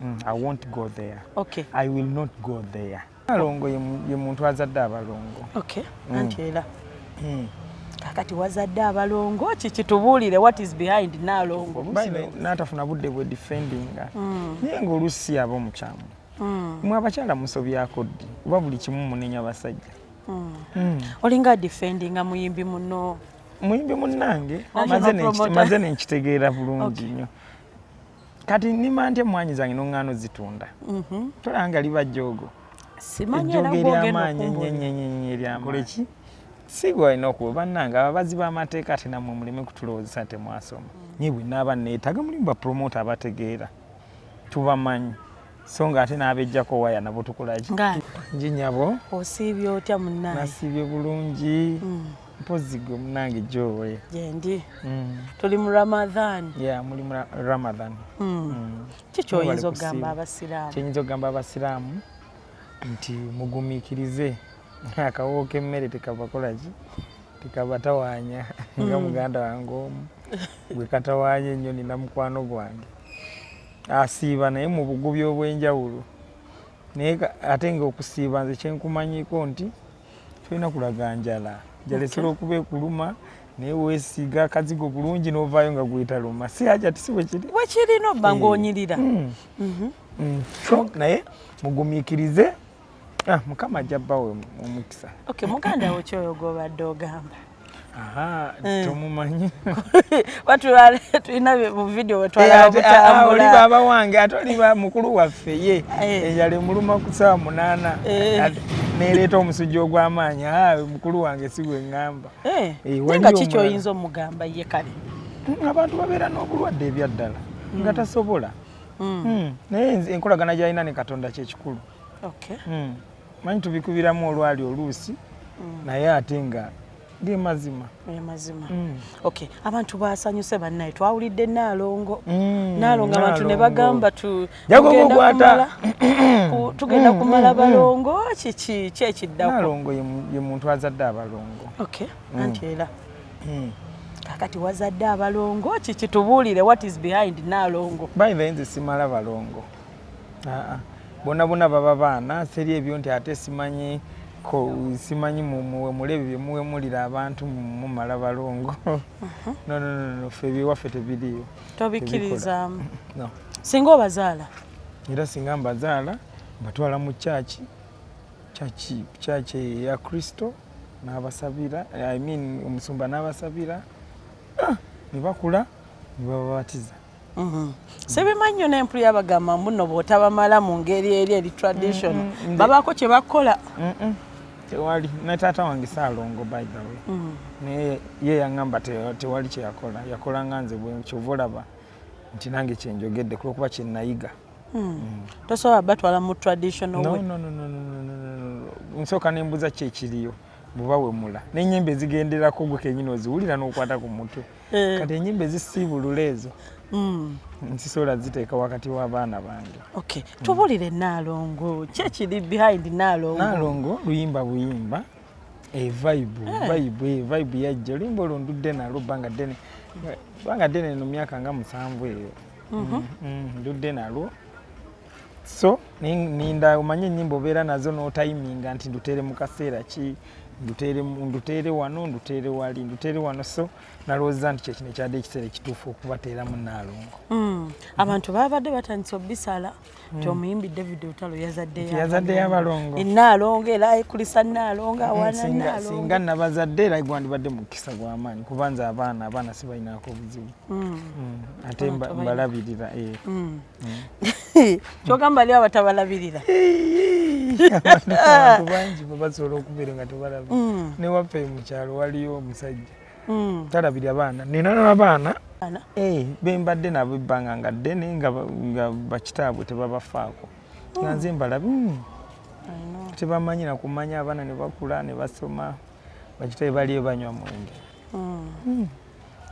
Mm, I won't go there. okay I will not go there. Alongo ye mu- ye muntu azadde abalongo. okay Mm. anti era Mm. kakati wazadde abalongo kiki tubuulire what is behind naalongo Baine n'atafuna budde bwe defendinga. Mm, Naye ng'oluusi aba omukyamu. mm, Mwe abakyala musobyako ddi oba buli kimu munenya basajja. mm. Mm. olinga defendinga muyimbi muno muyimbi munnange National maze ne- promoter. maze nenkitegeera bulungi Okay. nnyo kati nima ntya emwanyi zange noŋŋaano zitunda Mhm. tolanga liba jjoogo ejjoogo gwogenda eryamaanyi enyenyenyenye eryamaanyi ki? Si gwe walina okuba bannange ababazi b'amateeka ate nammwe muleme kutulowoozesa temwasoma naye bwe naaba neetaaga mulimu bapromota abategeera. Tubamanyi. So nga ate n'abejjako waya nabo tukolaki nji nyabo? Osiibye otya munnaye nasiibye bulungi. Mm, mpozi gwe munnange jowe gyendi Mm. tuli mu ramadhan. Ya muli mu Ra- ramadan Mm. Mm. kiki oyinza Mwebale okugamba abasiraamu? Kyenyinza okugamba abasiraamu nti mugumiikirize. Akawo k'emmere tekavakolaki tekabatawaanya nga muganda wange omu bwe katawaanya ennyo nina mukwano gwange. Asiiba naye mu bugubi obw'enjawulo. Naye ate nga okusiiba nze kyenkumanyiko nti tolina kulaga njala njala esobola okuba ekuluma naye weesiiga akazigo bulungi n'ovaayo nga gwetaluma si haja ti si bwe kiri bwekirina obba Eh. ng'onyirira Mm. Mhm. Mm. So, naye mugumiikirize Ah, mukama ajja bbawe omukisa okay muganda wo kyoyo gwobadde ogamba aha Mm. tomumanyi batulala tulina mu video Eh, wetwalaba ate, ah, oliba mukulu waffe ye Eh. enjala emuluma ku ssaawa munaana Eh. Neereeta omusujja ogw'amaanyi Ah, mukulu wange si gwe ŋŋamba Eh, Eh, naye nga kiki omulala. oyinza omugamba ye kale Mm, abantu babeera n'obulwadde ebyaddala nga tasobola Mm, Mm. naye enkolagana gy'alina ne katonda kyekikulu. Mm. manyi tubikubiramu olwali oluusi Mm, naye ate nga ge mazima. Eh, mazima. Mm. okay abantu basanyuse bannaye twawulidde naalongo Mm, naalongo abantu ne bagamba tu- Jago tugenda gugwata. kumala- ku- tugenda Mm, kumala mm, balongo kiki ki ekiddako? Naalongo ye mu- ye muntu azadde abalongo. Okay Mm. anti era. Mm. kakati wazadde abalongo kiki tubuulire what is behind naalongo bayive nze simala balongo. Aa, bonna bonna baba baana seri ebyo nti ate simanyi ko- simanyi muwemule bye muwemulira abantu mu- mumala balongo. No, no, no, no, ffe ebyewaffe tebiriyo tobikkiriza. no. singa obazaala? Era singa mbazaala mbatwala mu kyaki kyaki eya kristo n'abasabira I mean, omusumba n'abasabira Ah, ne bakula ne bababatiza. Sibimanyi nnyo n'empulu yabagamba mbuno bw'otabamala mu ngeri eri eri tradition. Babaako kye bakola. Tewali ne taata wange saalongo by the way Mm. naye ye yaŋŋamba te- tewali kyeyakola yakola nga nze bwe kyova olaba nti nange kyenjogedde kulwokuba kyenayiga Mm. tosobola batwala mu traditional No, way no, no, no, no, no, no, no, no. nsooka nembuza ki ekiriyo bweba wemula n'enyimba ezigenderako gwe kenyini oziwulira n'okwata ku mutwe Eh, kati enyimba ezisiibulula ezo mm. Nsisobola ziteeka wakati w'abaana bange. Okay tubulire naalongo ki ekiri behind naalongo naalongo luyimba buyimba evaibu vaibu evaibu yajja oluyimba olwo ndudde nalwo bbanga ddene bbanga ddene eno myaka nga musanvu eyo. Mm, ndudde nalwo. So ni- ninda omanye enyimba obeera nazo n'otayiminga nti ndutere mu kaseera ki ndutere wano ndutere wali ndutere wano so nalowooza nti kyekino ekyadde ekiseera ekituufu okubateeramu naalongo Mm. abantu babadde batandise obisala nti omuyimbi david otalo yazaddeyo abalongo. enaalongo era ayikulisa naalongo awana singa naalongo singa nabazadde era gwandibadde mu kisa gw'amaanyi kuba nze abaana abaana sibalinaako buzibu Mm. Mm, ate mbalabirira eh. Mm. kyogamba ali abatabalabirira abantu bangi babasobola okubeera nga tebalaba Mm. newaffe mu kyalo waliyo omusajja Mm. talabirira baana nina n'abaana Ana. eh, bembadde nabo ebbanga nga ddene nga ba- nga bakitaabwe tebabafaako nga nze mbalabi mm, I know. tebamanyi nakumanya abaana ne bakula ne basoma bakitabe baliyo banywa mwenge Mm. Mm.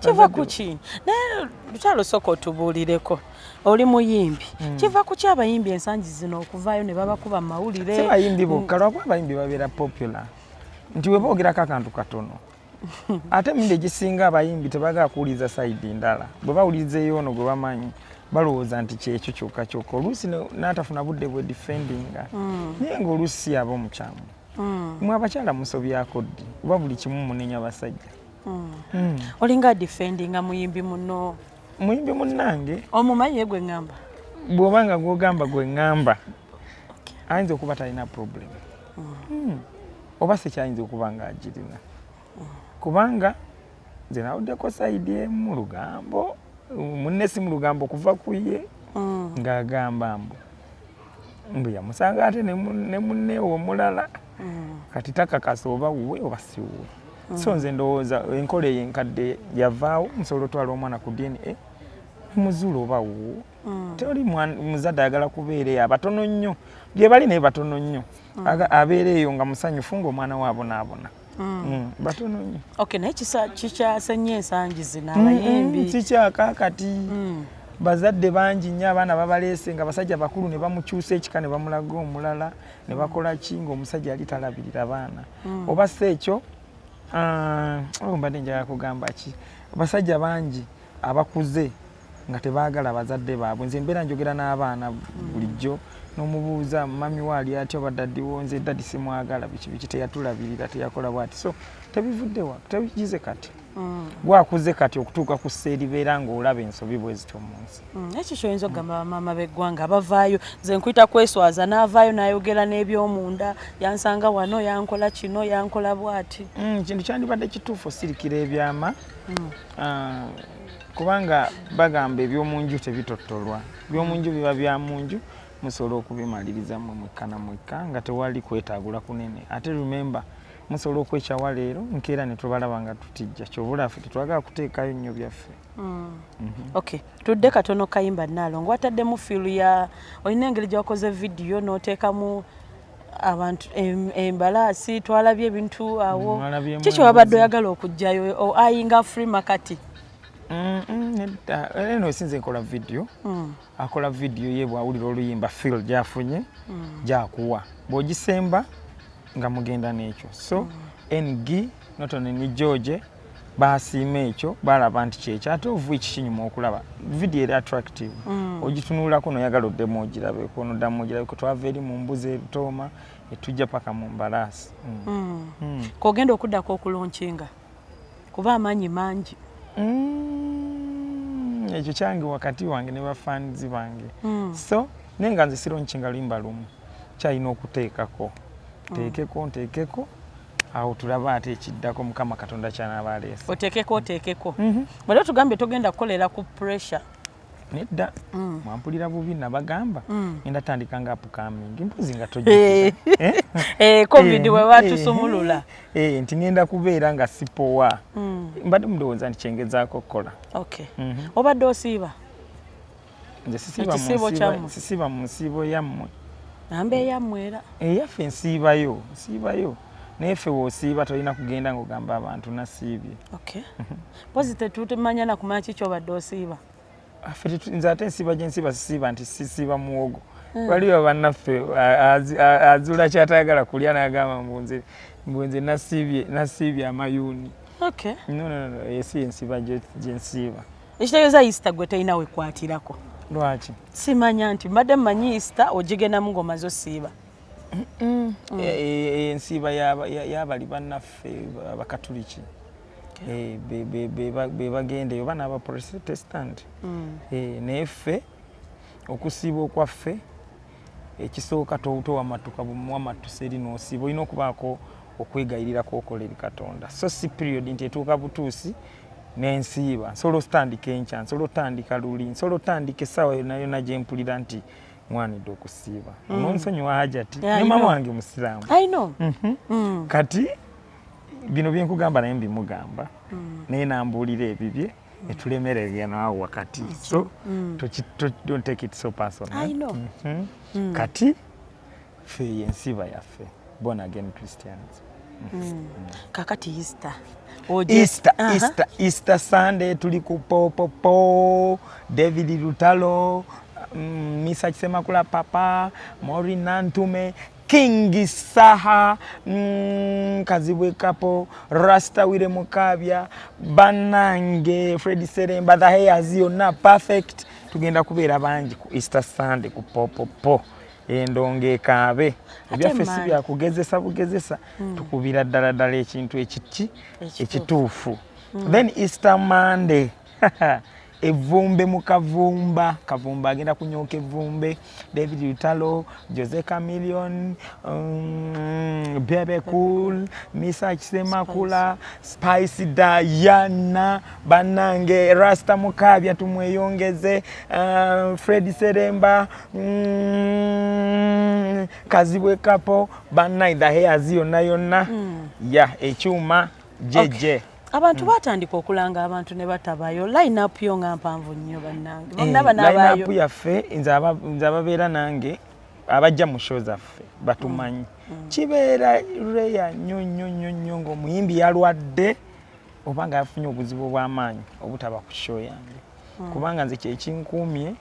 Kiva Bazadde- ku ki? Naye lutalo sooka otubuulireko. Oli muyimbi. Kiva ku ki abayimbi ensangi zino okuvaayo ne babakuba mawulire? Si bayimbi bokka lwakuba abayimbi babeera popular? Nti we boogerako akantu katono. Ate emirundi egisinga abayimbi tebagala kuwuliriza sayidi ndala bwe bawuliriza eyoono gwe bamanyi balowooza nti kyekyo kyokka kyokka. Oluusi n'atafuna budde bwe defendinga. Naye ngaoluusi si yaba omukyamu mwe abakyala musobyako ddi? Oba buli kimu munenya basajja. Mm. Olinga defendinga muyimbi muno. Muyimbi munnange? Omumanyi ye gwe ŋŋamba bw'oba nga gwogamba gwe ŋŋamba ayinza okuba talina problem. Mm. oba sikyayinza okuba nga agirina. Kubanga nze nawuddeko sayidi emu mu lugambo munne si mu lugambo okuva ku ye Mm. ng'agamba mbu mbu yamusanga ate ne mu- ne munneewe omulala. Kati takakasa oba wuwe oba si wuwe so nze ndowooza enkola eyo enkadde yavaawo musobola otwala omwana ku dna nemuzuula oba wuwo Mm. teri muzadde ayagala kubeera eyo abatono nnyo. Bye bali naye batono nnyo. Aga- abeera eyo nga musanyufu ngaomwana we abonaabona Mm, batono nnyo. Ok naye kikyase nnyo ensangi zino abayimbi. sikyakaakati Mm. bazadde bangi nnyo abaana babaleese nga basajja bakulu ne bamukyusa ekika ne bamulaga omulala ne bakola ki ngaomusajja yali talabirira baana. Oba si ekyo mbadde njagala kugamba ki? Basajja bangi abakuze nga tebaagala bazadde baabwe. Nze mbeera njogera n'abaana bulijjo n'omubuuza mami waali atya oba daddiwo nze daddi simwagala. Biki biki teyatulabirira teyakola bwati so tebivuddewa tebigize kati? Mm. gwakuze kati okutuuka ku sseeribeera ng'olaba ensobi bwe zityo mu nsi. Mm, ekyo kyoyinza okugamba bamaama b'eggwanga abavaayo nze nkuyita kweswaza n'avaayo n'ayogera n'ebyomunda yansanga wano yankola kino yankola bw'ati. Mm, kintu kyandibadde kituufu osirikira ebyama. Ah, kubanga bagamba ebyomunju tebitottolwa ebyomunju biba bya munju musobola okubimaliriza mwe mwekka na mwekka nga tewali kwetaagula kunene. Ate rememba musobola okwekyawa leero nkeera ne tubalaba nga tutijja kyobula ffe tetwagala kuteekayo nnyo byaffe. Ok tudde katono kayimba naalongo wataddemu fiilu ya olina engeri gyewakoze vidiyo n'oteekamu abantu em- embalaasi twalabye ebintu awo. Mwalabyemu kiki wabadde embuzi. oyagala okugjayo? O- ayinga free makati Mm, mm, nedda eno esinze nkola vidiyo Mm, akola vidiyo ye bwawulira oluyimba fil gyafunye gyakuwa. Bw'ogisemba nga mugenda n'ekyo. So ng notone ne george basiima ekyo balaba nti kyekyo ate ovu eki kinyuma okulaba. Vidiyo eri attractive. Ogitunulako noyagala oddemu ogirabeko noddamu ogirabeko. Twava eri mu mbuzi erutooma etujja paka mu mbalaasi. Mm. mm. Mm. kogenda okuddako okulonkinga kuba amaanyi mangi. Mm, ekyo kyange wakati wange ne bafaanizi bange. Mm. so naye nga nze sironkinga luyimba lumu kyalina okuteekako. Nteekeko nteekeko awo tulaba ate ekiddako mukama katonda kyanaaba aleese. Oteekeko oteekeko. Mhm. bwera otugambye togenda kukolera ku pressure nedda. Mm. mwampulira bubi nabagamba. Mm. ngenda tandika upcoming mpozi nga Eh. Eh, covid Eh, we batusumulula eh, eh, nti ngenda kubeera nga sipowa. Mm. mbadde mundowooza nti kyengezaako okukola. Okay Mhm. obadde osiiba? Nze sisiiba mu nsiibo yammwe. Namba eyammwera eyaffe nsiibayo nsiibayo. Naye ffe woosiiba tolina kugenda ng'ogamba abantu nasiibye. Okay mpozi tetutemanya nakumanya kiki obadde osiiba nze ate ensiiba gye nsiiba sisiiba nti sisiiba muwogo. Waliwo bannaffe a- azi- a- azuula kyatayagala kulya n'agamba mbu nze mbu nze nasiibye nasiibye amayuuni. Okay no no no esi ensiiba gye gye nsiiba. Ekitegeeza easter gwe talina wekwatirako lwaki? Simanya nti mbadde mmanyi easter ogigendamu ng'omaze osiiba E- e- ensiiba y'aba- ya- y'abali bannaffe abakatuliki Eh, be- be- be ba- be bagenda eyo oba n'abaprotestant Mm. Eh, naye ffe okusiiba okwaffe ekisooka to- towamatuka bwamatusa eri n'osiiba olina okubaako okwegayirira kwokola eri katonda. So si period nti etuuka butuusi nensiiba. Nsobola otandika enkya nsobola otandika luli nsobola otandika essaawa yonna yonna gye mpulira nti mwanidde okusiiba. Ononsonyiwa hajati ne mama wange musiraamu i know. Mhm. Mm. kati bino byenkugamba naye mbimugamba naye nambuulira ebibye netulemererya naawe wakati. So toki- to- don't take it so personal. Mhm. kati ffe yensiba yaffe born again christians. Kakati easter. Easter easter easter sunday tuli ku popopo david lutalo mm, misa kisemakula papa mori nantume king saha mm, kazibwe kapo rasta wire mukabya banange fred seremba the hairs yonna perfect. Tugenda kubeera bangi ku easter sunday ku popopo endonga ekaabe ebyaffe si byakugezesa bugezesa tukubira ddala ddala ekintu ekiki Ekituufu. ekituufu. Then easter monday evvumbe mu kavumba kavumba agenda kunyooka evvumbe. David lutalo jose camilion um, bebe cool misa kisemakula spice dayana bannange rasta mukabya tumweyongeze uh, fred seremba mm, kazibwe kapo bannaida heyazi yonna yonna. Ya ekyuma jeje abantu batandika okulanga abantu ne batabayo. Line up yo nga mpanvu nnyo bannange. Eh, bonna banaabayo line-up yaffe nze aba- nze ababeera nange abajja mu show zaffe batumanyi. Kibeera reya nnyo nnyo nnyo nnyo ng'omuyimbi yalwadde oba nga yafunye obuzibu obw'amaanyi obutaba ku show yange. Kubanga nze kyekinkuumye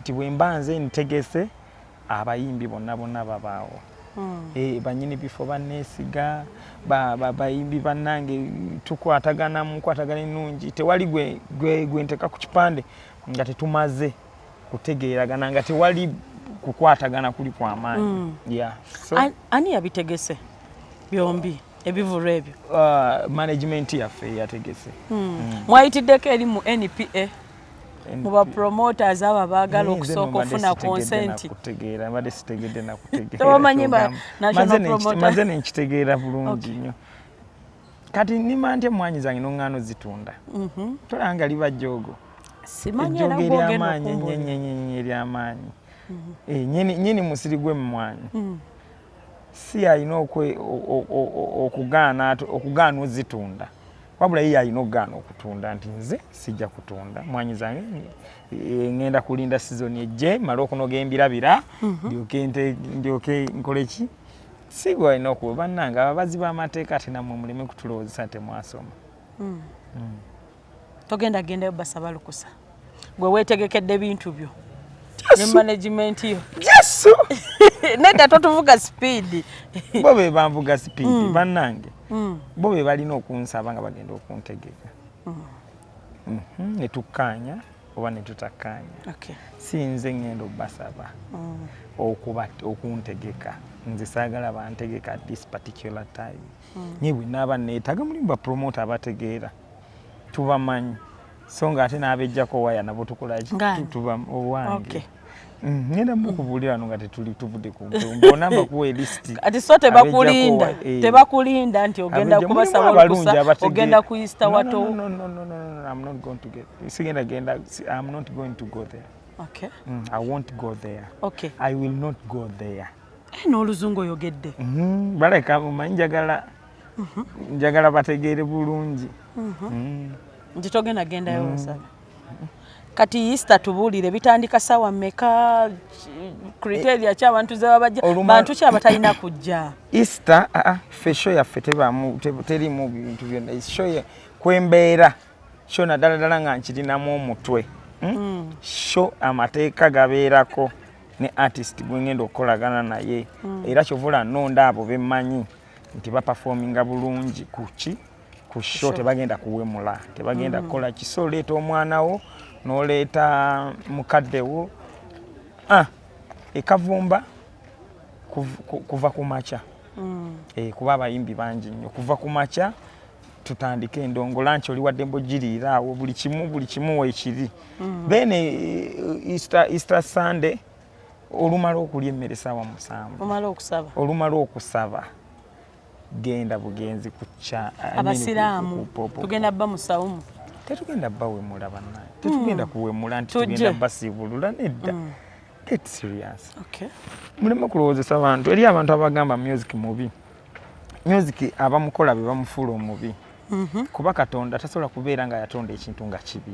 nti bwe mba nze ntegese abayimbi bonna bonna babaawo. Mm. Eh, banyini bifo banneesiga ba- ba- bayimbi bannange tukwatagana mu nkwatagana ennungi. Tewali gwe- nteka ku kipande nga tetumaze kutegeeragana nga tewali kukwatagana kuli kwamaanyi Mm. ani yabitegese byombi ebivulu ebyo? Uh, management yaffe yategese. Mwayitiddeko eri mu npa mu bapromoters abo abaagala okusooka ofuna nakutegeera mbadde sitegedde nakutegeera Tewamanyi ba- kyogamba. national Maze nenkitegeera bulungi nnyo. Kati nima ntya emwanyi zange noŋŋaano zitunda? Mhm. tolanga liba ejjoogo gwogenda eryamaanyi okumbulira. enyenyenyenye eryamaanyi. Eh, nyini nyini musiri gw'emmwanyi Mm. si alina okugaana ozitunda wabula ye alina okugaana okutunda nti nze sijja kutunda. Mwanyi zange ŋŋenda kulinda sizoni ejje male okunoga embirabira ndyoke nte- ndyoke nkole ki? Si gwe alina okuba bannange ababazi b'amateeka ate nammwe muleme kutulowoozesa temwasoma Mm. togenda gendayo basaba lukusa. Gwe weetegekedde bintu byo. Ne management yo. Yesu nedda totuvuga sipiidi bo be banvuga sipiidi bannange. Mm. bo be balina okunsaba nga bagenda okuntegeka. Mhm, ne tukkaanya oba ne tutakkaanya Okay. si nze ngenda obbasaba Mm. okuba okuntegeka. Nze saagala bantegeka at this particular time. Naye bwe naaba neetaga mulimu bapromota abategeera. Tubamanyi. So nga ate n'abejjako waya nabo tukolaki Ng'ani? Tu- tuba owange. Okay. Mm, ngenda mukubuulira wano nga tetuli tuvudde ku mbona mbakuwa elisiti ati so tebakulinda eh. tebakulinda nti ogenda kubasaba olukusa ogenda kuyisita No, no, wato. no, no, no, no, no, no, I'm not going to get- sigenda genda si- I'm not going to go there. Okay. Mm, I won't go there. Okay. I will not go there. Eh, n'oluzungu oyogedde. Mhm, baleka mumanyi njagala njagala bategeere bulungi. Mm. nti togenda gendayo basaba kati isita tubuulire bitandika sawa mmeka? Kriteria ki abantu ze babajja bantu ki abatalina kujja? Easter aa ffe sho yaffe tebaamu- te- terimu bintu byonna. Sho ye- kwembeera sho naddala ddala nga nkirinamu omutwe Mm? sho amateeka gabeerako ne artist gwe ngenda okukolagana naye. Era kyovula nnonda abo bemmanyi nti bapafominga bulungi ku ki? Ku sho sho. tebagenda kuwemula tebagenda kukola ki? So oleeta omwana wo n'oleeta mukadde wo Ah, ekavumba kuv- ku- kuva ku makya. Mm. Eh, kuba abayimbi bangi nnyo. Kuva ku makya tutandike endongo lanchi oli wadde mbogiriira awo buli kimu buli kimu weekiri. Then eh, Easter- easter sunday olumala okulya emmere saawa musanvu. Olumala okusaba. Genda bugenzi ku kya I mean, abasiraamu. tugenda bba musawumu tetugenda bawemula bannaye. Tetugenda kuwemula nti tugenda basiibulula nedda. Get serious. Okay. muleme kulowoozesa abantu eri abantu abagamba music mubi music abamukola be bamufuula omubi. Mhm. kuba katonda tasobola kubeera nga yatonda ekintu nga kibi.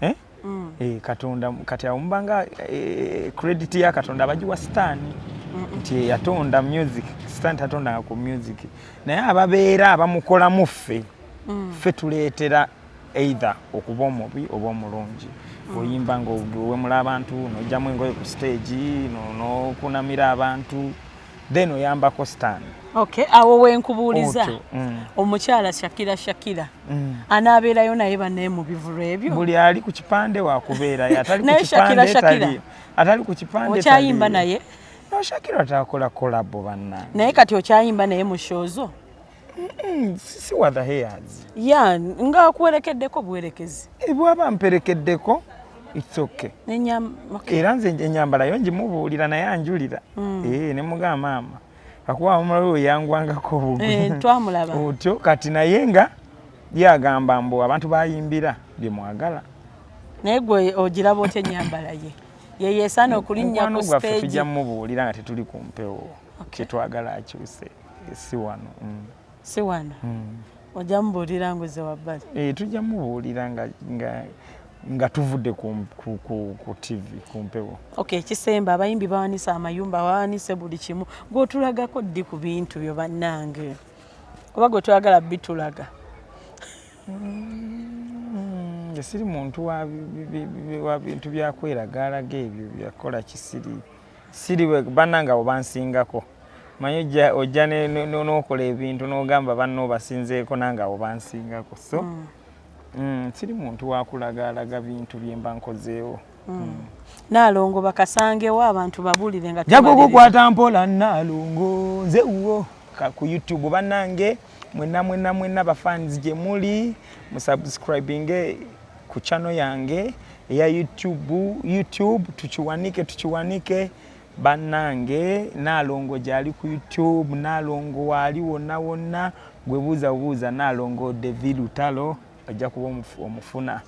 Eh? Mm. Eh, katonda kati awo mubanga eh, credit ya katonda abagiwa sitaani nti yatonda music sitaani tatondanga ku music. Naye ababeera abamukolamu ffe Mm. ffe tuleetera either okuba omubi oba omulungi. Oyimba nga owemula abantu nojjamu engoye ku stage no- n'okunamira abantu then oyambako stand okay awo wenkubuuliza. Mm. omukyala shakira shakira Mm. anaabeerayo naye bannaye mu bivulu ebyo? Buli ali ku kipande wakubeerayo atali ku kipande okyayimba naye? No shakira takola kolabo bannange. Naye kati okyayimba naye mu shozo Mm, si wa the hairs ya ngaakuwerekeddeko buwerekezi Eh, bw'aba mperekeddeko its okay. Era nze enyambala yo ngimubuulira naye anjulira. Eh, ne mugamba maama. Kakuba omulala oyo yangwangako obugwi. Eh, otyo kati naye nga yagamba mbu abantu bayimbira byemwagala naye gwe ogiraba otya enyambala ye? Ye yeesaana okulinnya ku gwaffe tujja mumubuulira nga tetuli ku mpewo. Kyetwagala akyuse si wano. Mm, si wano. Mm. ojja mubuulira nguze wabbali. Eh, tujja mubuulira nga, tuvudde ku, tv ku mpewo. Okay ekisemba abayimbi bawanise amayumba bawanise buli kimu. Gweotulagako ddi ku bintu byo bannange? Oba gwe twagala bitulaga? Mm, nze siri muntu wa bi- bi- bi- wa bintu byakweragaalaga ebyo byakola kisiri. Siri bannange abo bansingako manyi ojja- n'okola ebintu n'ogamba banno obasinzeeko nange abo bansingako. So mm, siri muntu wakulagaalaga bintu bye mba nkozeewo. Naalongo bakasangewo abantu babuulire nga jago tubaliriza. kukwata mpola nalongo nze wo Ka- ku youtube bannange mwenna mwenna mwenna bafans gye muli musubscribinge ku channel yange eya youtube youtube tukiwanike tukiwanike bannange nalongo gyali ku youtube nalongo waali wonna wonna gwe buuza bubuuza nalongo devi lutalo ojja kuba omufu- omufuna.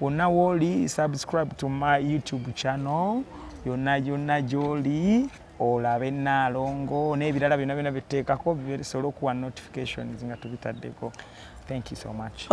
Wonna wooli subscribe to my youtube channel yonna yonna gyoli olabe naalongo n'ebirala byonna byonna byeteekako bisobole okuwa notifications nga tubitaddeko. Thank you so much